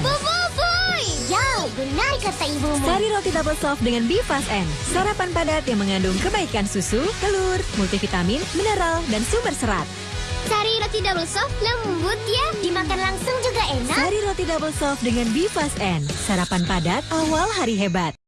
Boboiboy! Ya, benar kata ibumu. Sari roti double soft dengan Bifas N. Sarapan padat yang mengandung kebaikan susu, telur, multivitamin, mineral, dan sumber serat. Sari roti double soft lembut ya. Dimakan langsung juga enak. Sari roti double soft dengan Bifas N. Sarapan padat awal hari hebat.